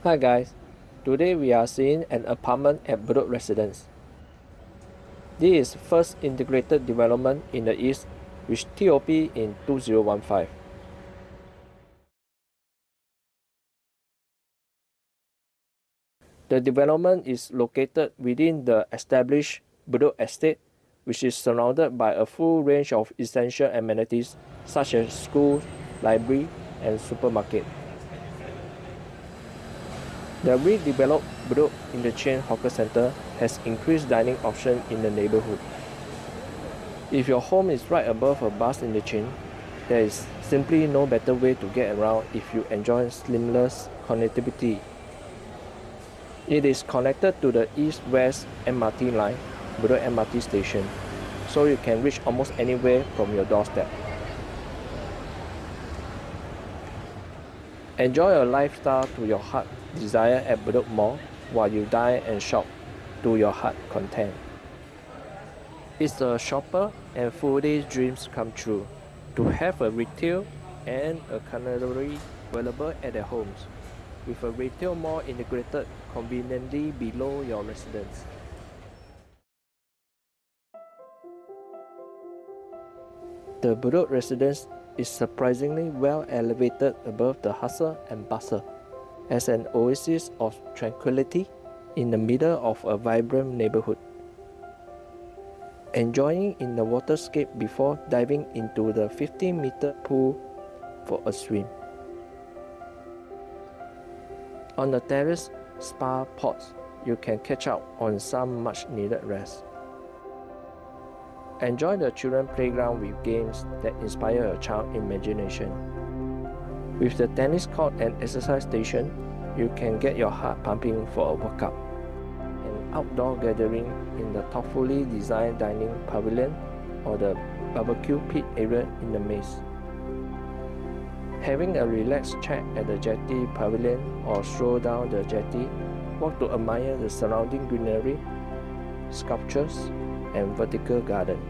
Hi guys, today we are seeing an apartment at Bedok Residence. This is first integrated development in the East with TOP in 2015. The development is located within the established Bedok Estate which is surrounded by a full range of essential amenities such as schools, library and supermarket. The redeveloped Bedok Interchange Hawker Centre has increased dining options in the neighbourhood. If your home is right above a bus interchange, there is simply no better way to get around if you enjoy seamless connectivity. It is connected to the East-West MRT line, Bedok MRT station, so you can reach almost anywhere from your doorstep. Enjoy a lifestyle to your heart desire at Bedok Mall while you dine and shop to your heart content. It's a shopper and foodie's dreams come true to have a retail and a culinary available at their homes, with a retail mall integrated conveniently below your residence. The Bedok residence is surprisingly well elevated above the hustle and bustle as an oasis of tranquility in the middle of a vibrant neighborhood. Enjoying in the waterscape before diving into the 15 meter pool for a swim. On the terrace spa pods, you can catch up on some much needed rest. Enjoy the children playground with games that inspire your child imagination. With the tennis court and exercise station, you can get your heart pumping for a workout. An outdoor gathering in the thoughtfully designed dining pavilion or the barbecue pit area in the maze. Having a relaxed chat at the jetty pavilion or stroll down the jetty, walk to admire the surrounding greenery, sculptures, and vertical garden.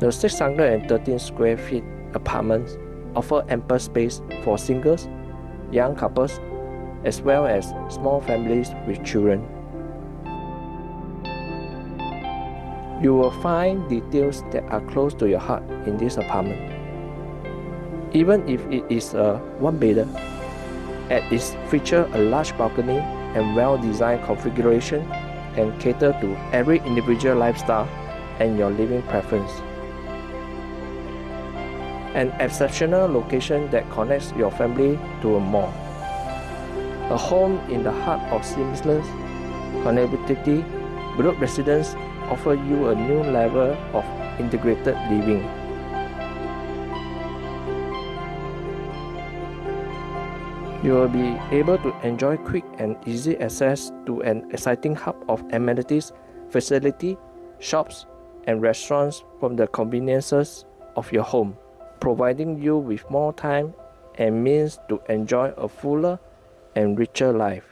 The 613 square feet apartments offer ample space for singles, young couples, as well as small families with children. You will find details that are close to your heart in this apartment. Even if it is a one-bedder, it features a large balcony and well-designed configuration and cater to every individual lifestyle and your living preference. An exceptional location that connects your family to a mall. A home in the heart of seamless connectivity, Bedok Residence offer you a new level of integrated living. You will be able to enjoy quick and easy access to an exciting hub of amenities, facility, shops, and restaurants from the conveniences of your home, providing you with more time and means to enjoy a fuller and richer life.